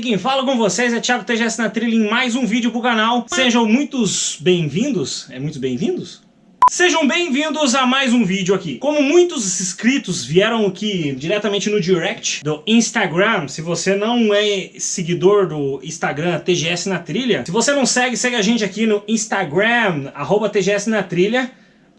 quem fala com vocês é Thiago TGS na trilha em mais um vídeo pro canal. Sejam muitos bem-vindos. É muitos bem-vindos? Sejam bem-vindos a mais um vídeo aqui. Como muitos inscritos vieram aqui diretamente no direct do Instagram, se você não é seguidor do Instagram TGS na Trilha, se você não segue, segue a gente aqui no Instagram, arroba TGS na Trilha.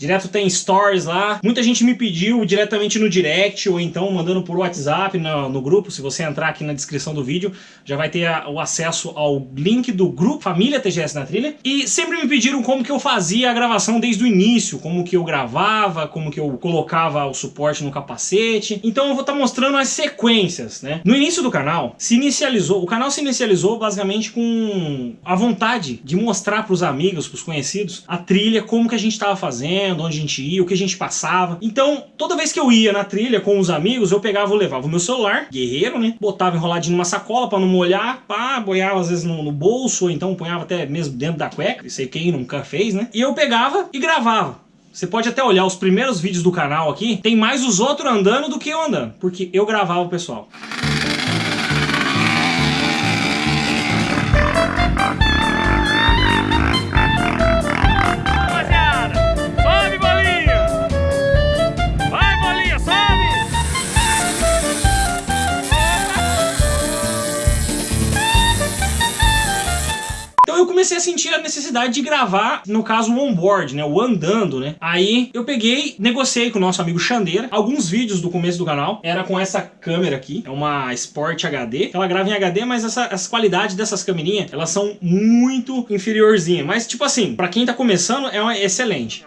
Direto tem stories lá. Muita gente me pediu diretamente no direct ou então mandando por WhatsApp no, no grupo. Se você entrar aqui na descrição do vídeo, já vai ter a, o acesso ao link do grupo Família TGS na Trilha. E sempre me pediram como que eu fazia a gravação desde o início, como que eu gravava, como que eu colocava o suporte no capacete. Então eu vou estar tá mostrando as sequências, né? No início do canal, se inicializou, o canal se inicializou basicamente com a vontade de mostrar para os amigos, para os conhecidos, a trilha, como que a gente estava fazendo, onde a gente ia, o que a gente passava. Então, toda vez que eu ia na trilha com os amigos, eu pegava, eu levava o meu celular, guerreiro, né? Botava enroladinho numa sacola pra não molhar, pá, boiava às vezes no, no bolso, ou então punhava até mesmo dentro da cueca, aí quem nunca fez, né? E eu pegava e gravava. Você pode até olhar os primeiros vídeos do canal aqui, tem mais os outros andando do que eu andando, porque eu gravava o pessoal. Comecei a sentir a necessidade de gravar, no caso, o onboard, né? O andando, né? Aí eu peguei, negociei com o nosso amigo Xandeira, alguns vídeos do começo do canal, era com essa câmera aqui, é uma Sport HD, ela grava em HD, mas essa, as qualidades dessas câmerinhas, elas são muito inferiorzinhas, mas tipo assim, pra quem tá começando, é uma excelente.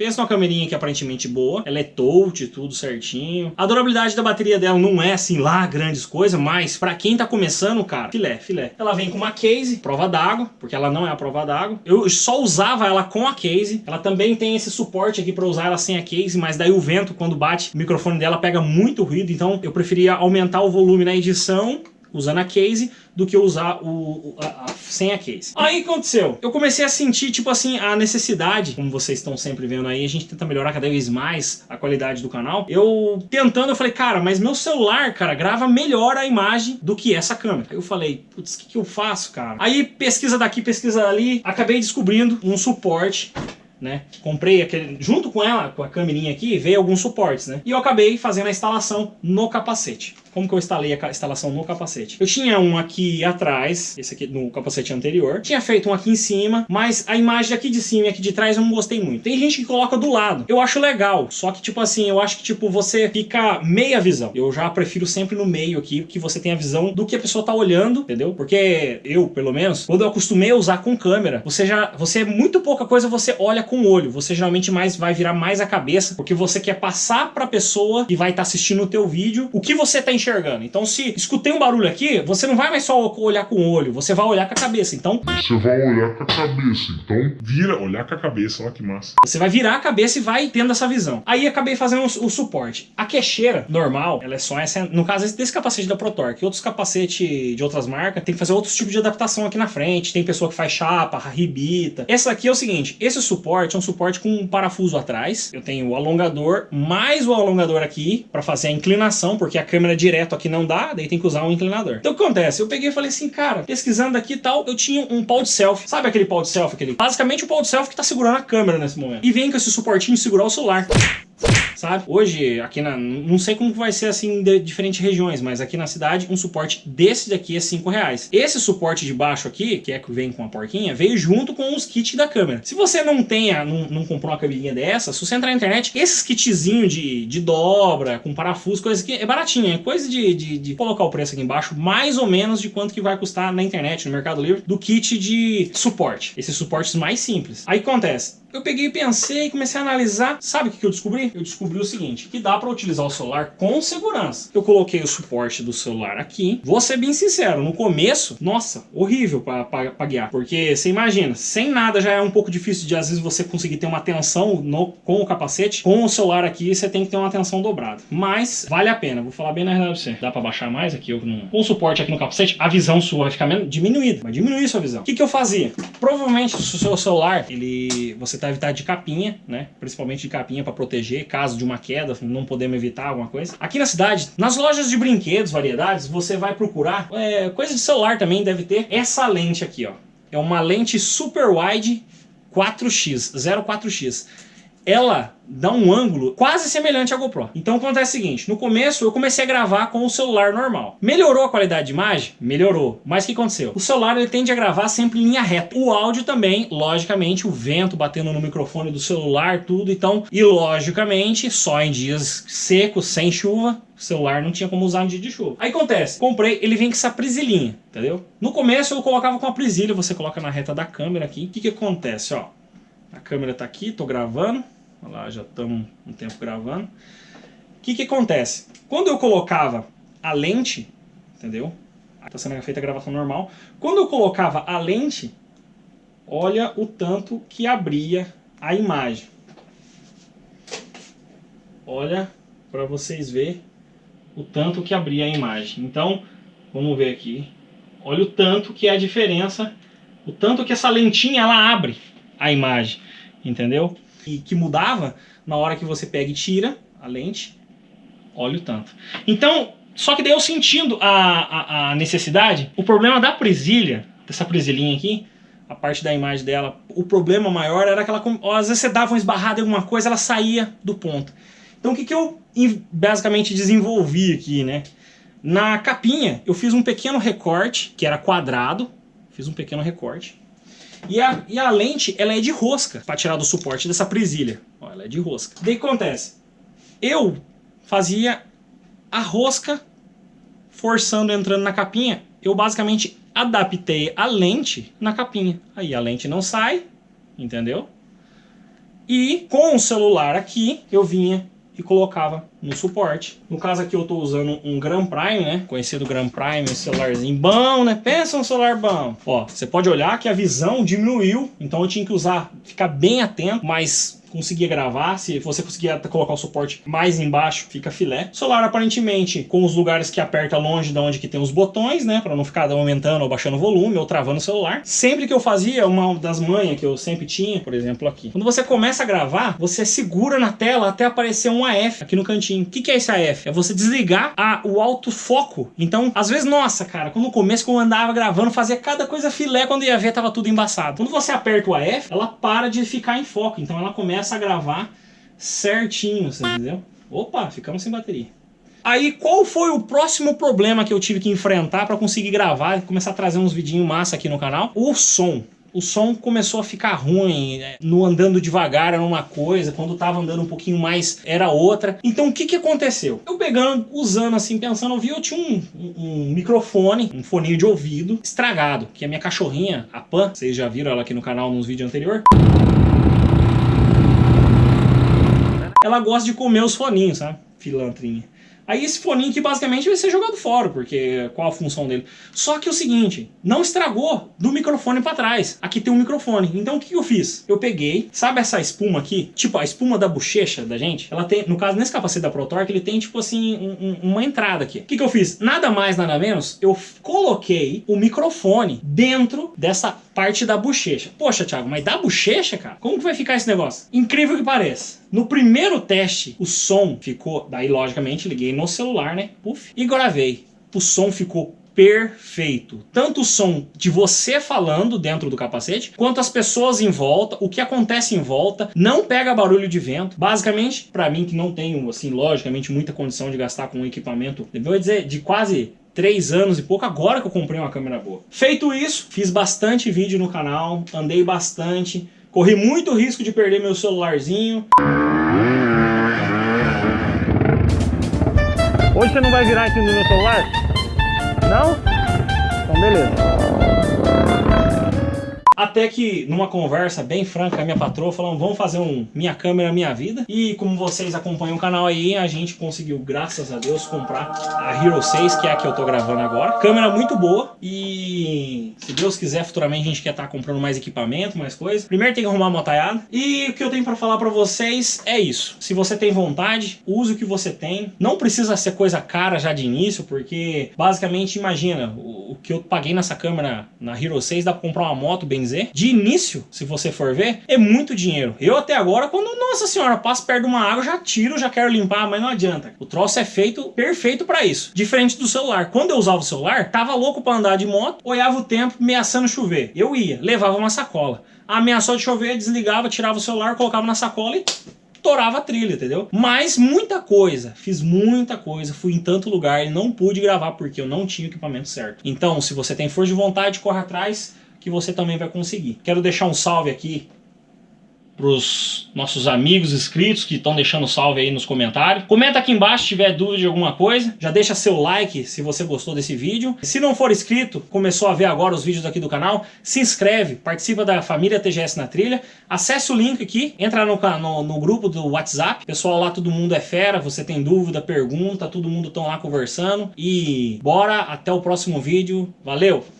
Pensa numa câmerinha que é aparentemente boa, ela é touch, tudo certinho. A durabilidade da bateria dela não é assim lá grandes coisas, mas pra quem tá começando, cara, filé, filé. Ela vem com uma case, prova d'água, porque ela não é a prova d'água. Eu só usava ela com a case. Ela também tem esse suporte aqui pra usar ela sem a case, mas daí o vento, quando bate, o microfone dela pega muito ruído, então eu preferia aumentar o volume na edição usando a case do que usar o, a, a, sem a case. Aí aconteceu? Eu comecei a sentir, tipo assim, a necessidade, como vocês estão sempre vendo aí, a gente tenta melhorar cada vez mais a qualidade do canal. Eu tentando, eu falei, cara, mas meu celular, cara, grava melhor a imagem do que essa câmera. Aí eu falei, putz, o que, que eu faço, cara? Aí pesquisa daqui, pesquisa ali, acabei descobrindo um suporte né? Comprei aquele, junto com ela, com a câmerinha aqui, veio alguns suportes, né? E eu acabei fazendo a instalação no capacete. Como que eu instalei a instalação no capacete? Eu tinha um aqui atrás, esse aqui no capacete anterior. Tinha feito um aqui em cima, mas a imagem aqui de cima e aqui de trás eu não gostei muito. Tem gente que coloca do lado. Eu acho legal, só que tipo assim, eu acho que tipo você fica meia visão. Eu já prefiro sempre no meio aqui, que você tem a visão do que a pessoa tá olhando, entendeu? Porque eu, pelo menos, quando eu acostumei a usar com câmera, você já, você muito pouca coisa você olha com o olho. Você geralmente mais vai virar mais a cabeça, porque você quer passar pra pessoa que vai estar tá assistindo o teu vídeo o que você tá enxergando. Então se escutei um barulho aqui, você não vai mais só olhar com o olho, você vai olhar com a cabeça. Então... Você vai olhar com a cabeça, então vira, olhar com a cabeça, olha que massa. Você vai virar a cabeça e vai tendo essa visão. Aí acabei fazendo o, o suporte. A queixeira normal, ela é só essa, no caso desse capacete da ProTorque. Outros capacetes de outras marcas, tem que fazer outros tipos de adaptação aqui na frente. Tem pessoa que faz chapa, ribita. Essa aqui é o seguinte, esse suporte é um suporte com um parafuso atrás. Eu tenho o alongador, mais o alongador aqui, para fazer a inclinação, porque a câmera direto aqui não dá, daí tem que usar um inclinador. Então o que acontece? Eu peguei e falei assim, cara, pesquisando aqui e tal, eu tinha um pau de selfie. Sabe aquele pau de selfie? Aquele? Basicamente o pau de selfie que tá segurando a câmera nesse momento. E vem com esse suportinho segurar o celular sabe? Hoje, aqui na... Não sei como vai ser assim de diferentes regiões, mas aqui na cidade, um suporte desse daqui é 5 reais. Esse suporte de baixo aqui, que é que vem com a porquinha, veio junto com os kits da câmera. Se você não tenha, não, não comprou uma câmerinha dessa, se você entrar na internet, esses kitzinhos de, de dobra, com parafuso, coisa que é baratinha, é coisa de, de, de colocar o preço aqui embaixo, mais ou menos de quanto que vai custar na internet, no Mercado Livre, do kit de suporte. Esses suportes mais simples. Aí acontece, eu peguei e pensei, comecei a analisar. Sabe o que eu descobri? Eu descobri o seguinte, que dá para utilizar o celular com segurança. Eu coloquei o suporte do celular aqui. Vou ser bem sincero, no começo, nossa, horrível para guiar. Porque você imagina, sem nada já é um pouco difícil de às vezes você conseguir ter uma atenção no, com o capacete. Com o celular aqui você tem que ter uma atenção dobrada. Mas vale a pena, vou falar bem na verdade pra você. Dá para baixar mais aqui eu, no, com o suporte aqui no capacete, a visão sua vai ficar diminuída. Vai diminuir sua visão. O que, que eu fazia? Provavelmente se o seu celular, ele você tá evitado de capinha, né? Principalmente de capinha para proteger, caso de uma queda, não podemos evitar alguma coisa. Aqui na cidade, nas lojas de brinquedos, variedades, você vai procurar, é, coisa de celular também deve ter, essa lente aqui, ó. É uma lente super wide 4x, 04x ela dá um ângulo quase semelhante à GoPro. Então acontece o seguinte, no começo eu comecei a gravar com o celular normal. Melhorou a qualidade de imagem? Melhorou. Mas o que aconteceu? O celular ele tende a gravar sempre em linha reta. O áudio também, logicamente, o vento batendo no microfone do celular, tudo. Então, e logicamente, só em dias secos, sem chuva, o celular não tinha como usar no dia de chuva. Aí acontece, comprei, ele vem com essa prisilinha, entendeu? No começo eu colocava com a prisilha, você coloca na reta da câmera aqui. O que que acontece, ó? A câmera está aqui, estou gravando. Olha lá, já estamos um tempo gravando. O que, que acontece? Quando eu colocava a lente, entendeu? Está sendo feita a gravação normal. Quando eu colocava a lente, olha o tanto que abria a imagem. Olha para vocês verem o tanto que abria a imagem. Então, vamos ver aqui. Olha o tanto que é a diferença, o tanto que essa lentinha ela abre a imagem, entendeu? E que mudava na hora que você pega e tira a lente, olha o tanto. Então, só que daí eu sentindo a, a, a necessidade, o problema da presilha, dessa presilhinha aqui, a parte da imagem dela, o problema maior era que ela, às vezes você dava uma esbarrada em alguma coisa, ela saía do ponto. Então o que, que eu basicamente desenvolvi aqui, né? Na capinha, eu fiz um pequeno recorte, que era quadrado, fiz um pequeno recorte, e a, e a lente, ela é de rosca, para tirar do suporte dessa presilha. Ó, ela é de rosca. Daí que acontece? Eu fazia a rosca forçando, entrando na capinha. Eu basicamente adaptei a lente na capinha. Aí a lente não sai, entendeu? E com o celular aqui, eu vinha e colocava no suporte. No caso aqui eu estou usando um Grand Prime, né? Conhecido Grand Prime, um celularzinho bom, né? Pensa um celular bom. Ó, você pode olhar que a visão diminuiu, então eu tinha que usar, ficar bem atento, mas conseguia gravar, se você conseguia colocar o suporte mais embaixo, fica filé. O celular aparentemente com os lugares que aperta longe de onde que tem os botões, né, para não ficar aumentando ou baixando o volume ou travando o celular. Sempre que eu fazia, uma das manhas que eu sempre tinha, por exemplo aqui, quando você começa a gravar, você segura na tela até aparecer um AF aqui no cantinho. O que, que é esse AF? É você desligar a, o autofoco. Então, às vezes, nossa, cara, quando no começo, quando eu andava gravando, fazia cada coisa filé, quando ia ver, tava tudo embaçado. Quando você aperta o AF, ela para de ficar em foco, então ela começa a gravar certinho, você entendeu? Opa, ficamos sem bateria. Aí, qual foi o próximo problema que eu tive que enfrentar para conseguir gravar e começar a trazer uns vidinhos massa aqui no canal? O som o som começou a ficar ruim, né? no andando devagar era uma coisa, quando tava andando um pouquinho mais era outra. Então o que que aconteceu? Eu pegando, usando assim, pensando, eu vi, eu tinha um, um, um microfone, um foninho de ouvido estragado, que a minha cachorrinha, a Pan, vocês já viram ela aqui no canal nos vídeos anteriores, ela gosta de comer os foninhos, sabe? Filantrinha. Aí esse foninho que basicamente vai ser jogado fora, porque qual a função dele? Só que é o seguinte, não estragou do microfone para trás. Aqui tem um microfone. Então o que eu fiz? Eu peguei, sabe essa espuma aqui? Tipo a espuma da bochecha da gente? Ela tem, no caso, nesse capacete da ProTorque, ele tem tipo assim, um, um, uma entrada aqui. O que, que eu fiz? Nada mais, nada menos, eu coloquei o microfone dentro dessa parte da bochecha. Poxa, Thiago, mas da bochecha, cara? Como que vai ficar esse negócio? Incrível que pareça. No primeiro teste, o som ficou... Daí, logicamente, liguei no celular, né? Puf, e gravei. O som ficou perfeito. Tanto o som de você falando dentro do capacete, quanto as pessoas em volta, o que acontece em volta, não pega barulho de vento. Basicamente, para mim que não tenho, assim, logicamente, muita condição de gastar com um equipamento, devo dizer, de quase três anos e pouco, agora que eu comprei uma câmera boa. Feito isso, fiz bastante vídeo no canal, andei bastante, corri muito risco de perder meu celularzinho. Hoje você não vai virar cima do meu celular? Não? Então beleza. Até que, numa conversa bem franca a minha patroa, falamos, vamos fazer um Minha Câmera Minha Vida. E como vocês acompanham o canal aí, a gente conseguiu, graças a Deus, comprar a Hero 6, que é a que eu tô gravando agora. Câmera muito boa e se Deus quiser, futuramente a gente quer estar tá comprando mais equipamento, mais coisa. Primeiro tem que arrumar a motaiada. E o que eu tenho pra falar pra vocês é isso. Se você tem vontade, use o que você tem. Não precisa ser coisa cara já de início, porque basicamente, imagina, o, o que eu paguei nessa câmera na Hero 6 dá pra comprar uma moto benzer. De início, se você for ver, é muito dinheiro. Eu até agora, quando, nossa senhora, passo perto de uma água, já tiro, já quero limpar, mas não adianta. O troço é feito perfeito pra isso. Diferente do celular. Quando eu usava o celular, tava louco pra andar de moto, olhava o tempo, ameaçando chover. Eu ia, levava uma sacola. Ameaçou de chover, desligava, tirava o celular, colocava na sacola e torava a trilha, entendeu? Mas muita coisa, fiz muita coisa, fui em tanto lugar e não pude gravar porque eu não tinha o equipamento certo. Então, se você tem força de vontade, corre atrás que você também vai conseguir. Quero deixar um salve aqui pros nossos amigos inscritos que estão deixando salve aí nos comentários. Comenta aqui embaixo se tiver dúvida de alguma coisa. Já deixa seu like se você gostou desse vídeo. Se não for inscrito, começou a ver agora os vídeos aqui do canal, se inscreve, participa da família TGS na trilha. Acesse o link aqui, entra no, no, no grupo do WhatsApp. Pessoal lá, todo mundo é fera, você tem dúvida, pergunta, todo mundo estão lá conversando. E bora, até o próximo vídeo. Valeu!